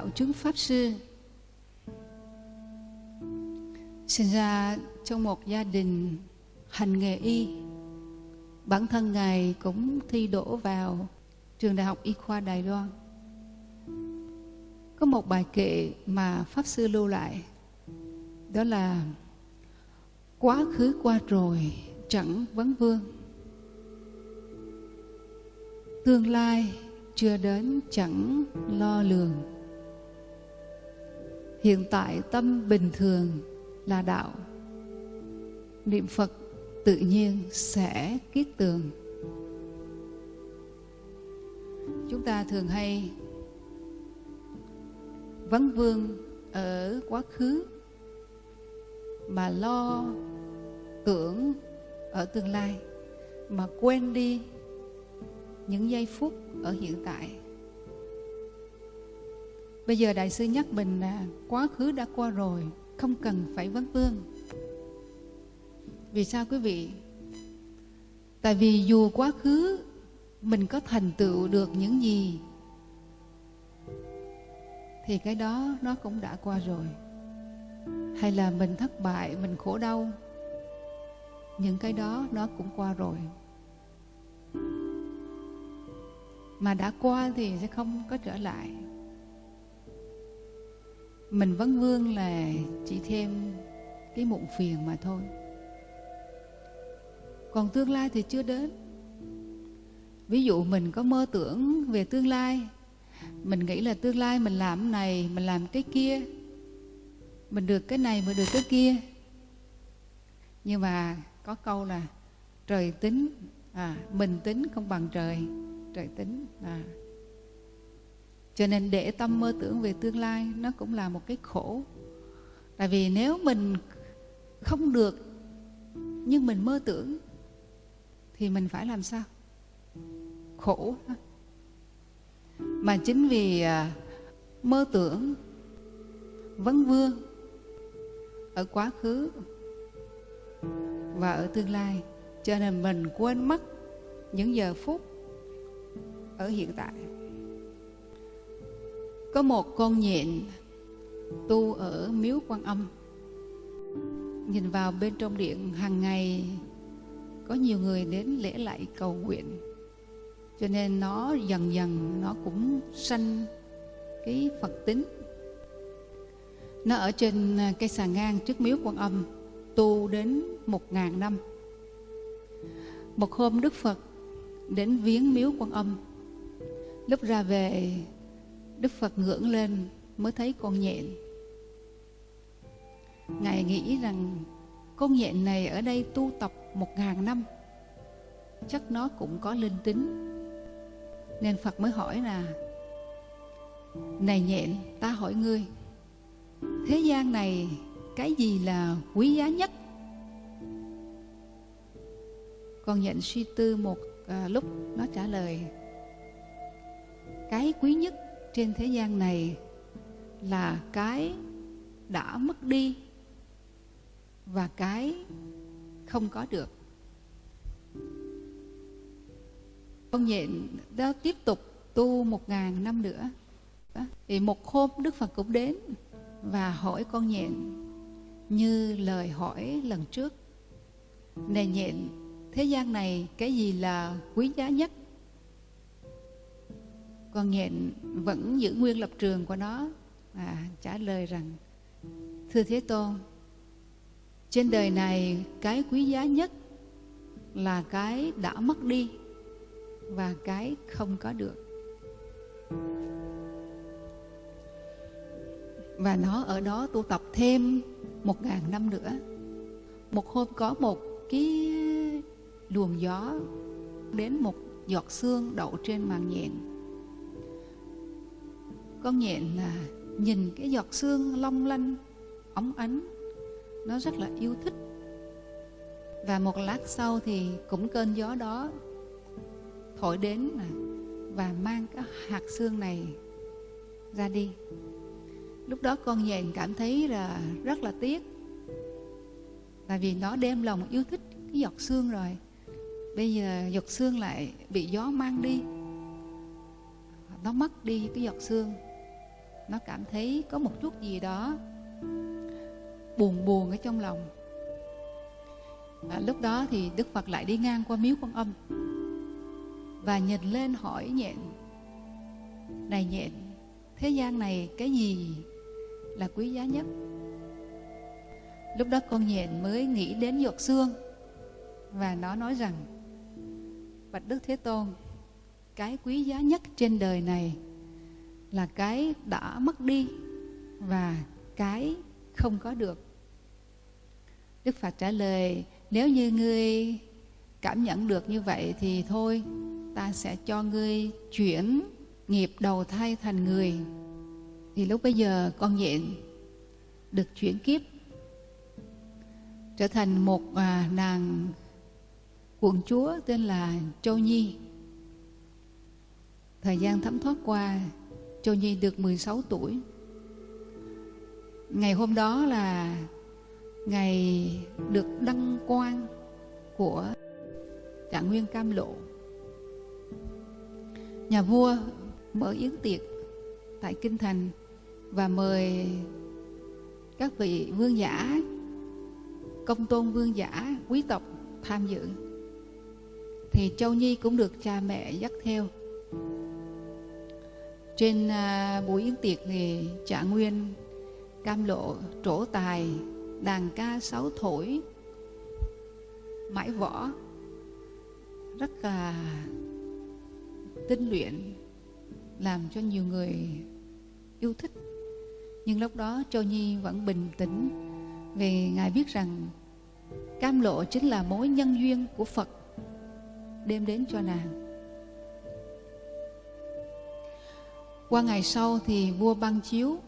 Đạo chứng pháp sư. Sinh ra trong một gia đình hành nghề y. Bản thân ngài cũng thi đỗ vào trường đại học y khoa đài loan. Có một bài kệ mà pháp sư lưu lại, đó là quá khứ qua rồi, chẳng vấn vương. Tương lai chưa đến, chẳng lo lường hiện tại tâm bình thường là đạo. Niệm phật tự nhiên sẽ kiết tường. Chúng ta thường hay vấn vương ở quá khứ, mà lo tưởng ở tương lai, mà quên đi những giây phút ở hiện tại bây giờ đại sư nhắc mình là quá khứ đã qua rồi, không cần phải vấn vương. Vì sao quý vị? Tại vì dù quá khứ, mình có thành tựu được những gì, thì cái đó nó cũng đã qua rồi. Hay là mình thất bại, mình khổ đau, những cái đó nó cũng qua rồi. Mà đã qua thì sẽ không có trở lại mình vấn vương là chỉ thêm cái muộn phiền mà thôi. Còn tương lai thì chưa đến. Ví dụ mình có mơ tưởng về tương lai, mình nghĩ là tương lai mình làm này, mình làm cái kia, mình được cái này, mình được cái kia. Nhưng mà có câu là trời tính à mình tính không bằng trời trời tính à cho nên để tâm mơ tưởng về tương lai, nó cũng là một cái khổ. Tại vì nếu mình không được, nhưng mình mơ tưởng, thì mình phải làm sao? Khổ mà chính vì à, mơ tưởng vấn vương ở quá khứ và ở tương lai, cho nên mình quên mất những giờ phút ở hiện tại có một con nhện tu ở miếu quan âm. Nhìn vào bên trong điện, hàng ngày có nhiều người đến lễ lại cầu nguyện. Cho nên nó dần dần nó cũng sanh cái phật tính. Nó ở trên à, cây xà ngang trước miếu quan âm, tu đến một ngàn năm. Một hôm đức phật đến viếng miếu quan âm. Lúc ra về Đức Phật ngưỡng lên mới thấy con nhện. Ngài nghĩ rằng con nhện này ở đây tu tập một ngàn năm, chắc nó cũng có linh tính. Nên Phật mới hỏi là, Này nhện, ta hỏi ngươi, thế gian này cái gì là quý giá nhất? Con nhện suy tư một à, lúc nó trả lời, cái quý nhất trên thế gian này là cái đã mất đi và cái không có được. Con nhện đó tiếp tục tu một ngàn năm nữa. Đó. thì một hôm đức phật cũng đến và hỏi con nhện như lời hỏi lần trước. Này nhện, thế gian này cái gì là quý giá nhất? Con nhện vẫn giữ nguyên lập trường của nó. À, trả lời rằng thưa thế tôn trên đời này cái quý giá nhất là cái đã mất đi và cái không có được. Và nó ở đó tu tập thêm một ngàn năm nữa. Một hôm có một cái luồng gió đến một giọt xương đậu trên màn nhện con nhện là nhìn cái giọt xương long lanh, óng ánh, nó rất là yêu thích. Và một lát sau thì cũng cơn gió đó thổi đến và mang cái hạt xương này ra đi. Lúc đó con nhện cảm thấy là rất là tiếc tại vì nó đem lòng yêu thích cái giọt xương rồi, bây giờ giọt xương lại bị gió mang đi. Nó mất đi cái giọt xương nó cảm thấy có một chút gì đó buồn buồn ở trong lòng. Và lúc đó thì đức phật lại đi ngang qua miếu quan âm và nhìn lên hỏi nhện. Này nhện, thế gian này cái gì là quý giá nhất? Lúc đó con nhện mới nghĩ đến giọt xương và nó nói rằng, bạch đức thế tôn, cái quý giá nhất trên đời này là cái đã mất đi và cái không có được. Đức phật trả lời nếu như ngươi cảm nhận được như vậy thì thôi ta sẽ cho ngươi chuyển nghiệp đầu thai thành người. Thì lúc bây giờ con nhện được chuyển kiếp trở thành một à, nàng quận chúa tên là Châu Nhi. Thời gian thấm thoát qua, Châu Nhi được 16 tuổi. Ngày hôm đó là ngày được đăng quang của Trạng Nguyên Cam Lộ. Nhà vua mở yến tiệc tại Kinh Thành và mời các vị vương giả, công tôn vương giả, quý tộc tham dự. Thì Châu Nhi cũng được cha mẹ dắt theo. Trên uh, buổi yến tiệc thì trả Nguyên cam lộ trổ tài đàn ca sáu thổi mãi võ. Rất là tinh luyện làm cho nhiều người yêu thích. Nhưng lúc đó châu nhi vẫn bình tĩnh vì ngài biết rằng cam lộ chính là mối nhân duyên của phật đem đến cho nàng. Qua ngày sau thì vua băng chiếu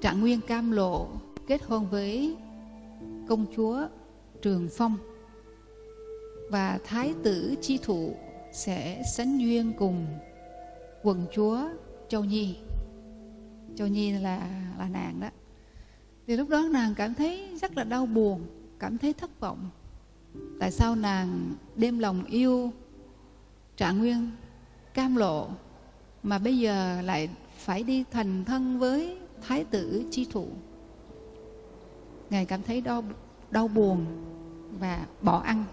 trạng nguyên cam lộ kết hôn với công chúa Trường Phong và thái tử chi thụ sẽ sánh duyên cùng quần chúa Châu Nhi. Châu Nhi là là nàng đó. Thì lúc đó nàng cảm thấy rất là đau buồn, cảm thấy thất vọng. Tại sao nàng đem lòng yêu Trạng Nguyên cam lộ mà bây giờ lại phải đi thành thân với thái tử chi thụ. Ngài cảm thấy đau đau buồn và bỏ ăn.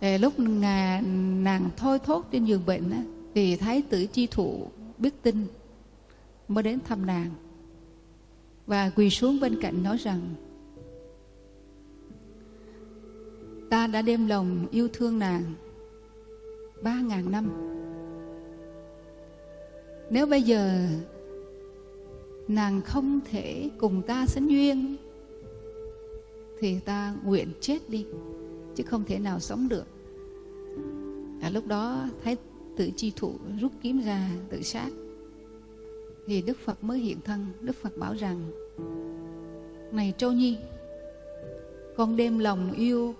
Để lúc ngà, nàng thôi thốt trên giường bệnh á, thì thái tử chi thụ biết tin mới đến thăm nàng. Và quỳ xuống bên cạnh nói rằng ta đã đem lòng yêu thương nàng ba ngàn năm nếu bây giờ nàng không thể cùng ta sánh duyên thì ta nguyện chết đi chứ không thể nào sống được. À, lúc đó thái tử chi thụ rút kiếm ra tự sát. Thì đức phật mới hiện thân. Đức phật bảo rằng này châu nhi con đem lòng yêu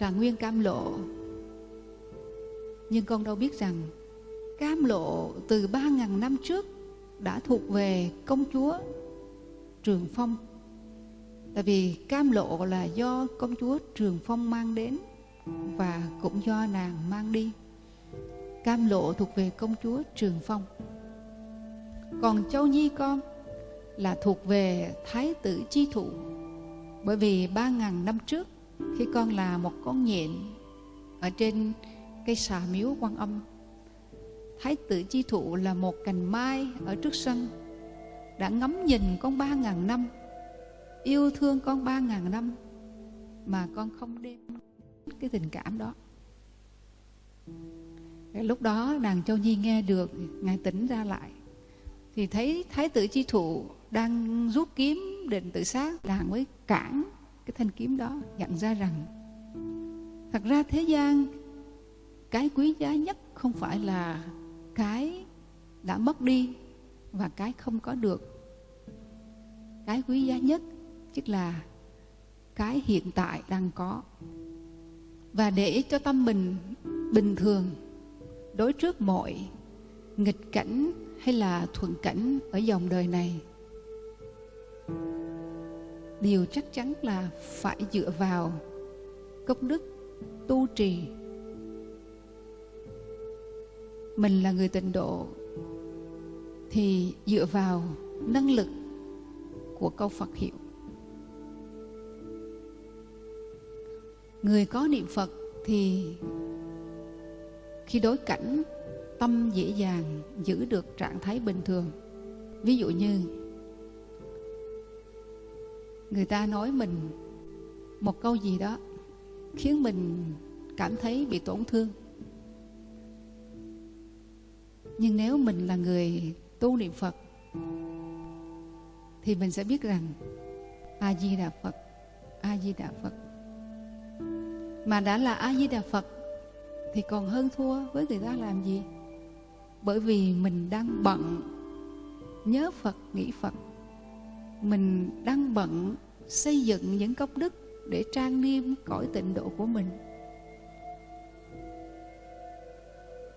trà nguyên cam lộ. Nhưng con đâu biết rằng cam lộ từ ba ngàn năm trước đã thuộc về công chúa Trường Phong. Tại vì cam lộ là do công chúa Trường Phong mang đến và cũng do nàng mang đi. Cam lộ thuộc về công chúa Trường Phong. Còn Châu Nhi con là thuộc về Thái tử Chi Thụ. Bởi vì ba ngàn năm trước khi con là một con nhện ở trên cây xà miếu quan âm Thái tử chi thụ là một cành mai ở trước sân, Đã ngắm nhìn con ba ngàn năm, Yêu thương con ba ngàn năm Mà con không đem cái tình cảm đó. Lúc đó nàng Châu Nhi nghe được, Ngài tỉnh ra lại, Thì thấy Thái tử chi thụ đang rút kiếm định tự sát. Nàng mới cản cái thanh kiếm đó nhận ra rằng, thật ra thế gian cái quý giá nhất không phải là cái đã mất đi và cái không có được. Cái quý giá nhất tức là cái hiện tại đang có. Và để cho tâm mình bình thường, đối trước mọi nghịch cảnh hay là thuận cảnh ở dòng đời này, điều chắc chắn là phải dựa vào công đức tu trì mình là người tịnh độ thì dựa vào năng lực của câu Phật hiệu. Người có niệm Phật thì khi đối cảnh, tâm dễ dàng giữ được trạng thái bình thường. Ví dụ như, người ta nói mình một câu gì đó khiến mình cảm thấy bị tổn thương. Nhưng nếu mình là người tu niệm Phật thì mình sẽ biết rằng A Di Đà Phật, A Di Đà Phật. Mà đã là A Di Đà Phật thì còn hơn thua với người ta làm gì? Bởi vì mình đang bận nhớ Phật, nghĩ Phật. Mình đang bận xây dựng những công đức để trang nghiêm cõi tịnh độ của mình.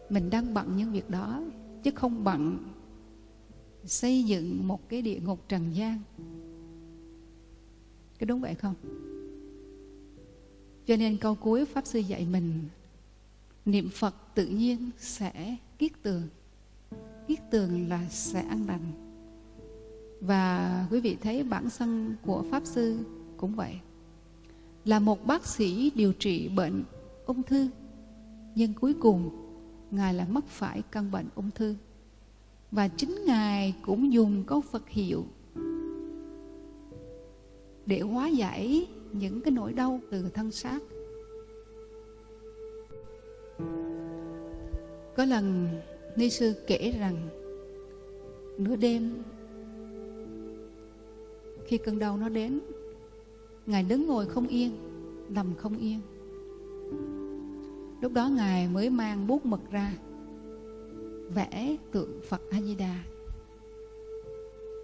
Mình đang bận những việc đó, chứ không bận xây dựng một cái địa ngục trần gian. Cái đúng vậy không? Cho nên câu cuối pháp sư dạy mình, niệm phật tự nhiên sẽ kiết tường. Kiết tường là sẽ ăn lành. Và quý vị thấy bản thân của pháp sư cũng vậy. Là một bác sĩ điều trị bệnh ung thư, nhưng cuối cùng ngài là mắc phải căn bệnh ung thư. Và chính ngài cũng dùng câu phật hiệu để hóa giải những cái nỗi đau từ thân xác. Có lần ni sư kể rằng nửa đêm, khi cơn đau nó đến, ngài đứng ngồi không yên, nằm không yên lúc đó ngài mới mang bút mực ra vẽ tượng Phật A Di Đà.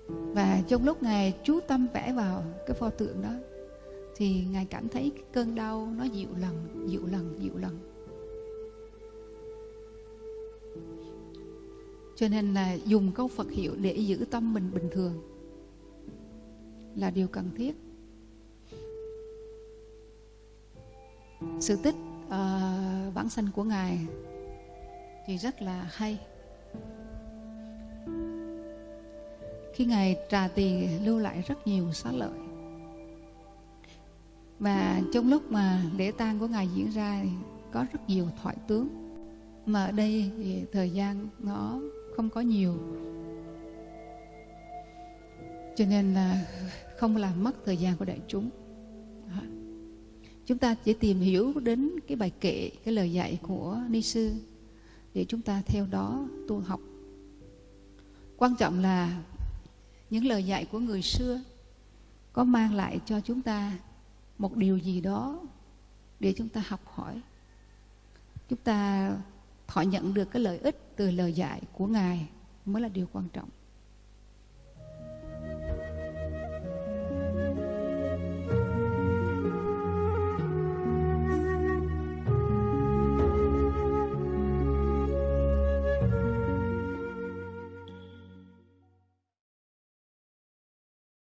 Và trong lúc ngài chú tâm vẽ vào cái pho tượng đó thì ngài cảm thấy cái cơn đau nó dịu lần, dịu lần, dịu lần. Cho nên là dùng câu Phật hiệu để giữ tâm mình bình thường là điều cần thiết. Sự tích uh, vãng sanh của Ngài thì rất là hay. khi ngài trà tỳ lưu lại rất nhiều xá lợi. Và trong lúc mà lễ tang của ngài diễn ra thì có rất nhiều thoại tướng. Mà ở đây thì thời gian nó không có nhiều. Cho nên là không làm mất thời gian của đại chúng chúng ta chỉ tìm hiểu đến cái bài kệ, cái lời dạy của ni sư để chúng ta theo đó tu học. Quan trọng là những lời dạy của người xưa có mang lại cho chúng ta một điều gì đó để chúng ta học hỏi. Chúng ta thọ nhận được cái lợi ích từ lời dạy của ngài mới là điều quan trọng.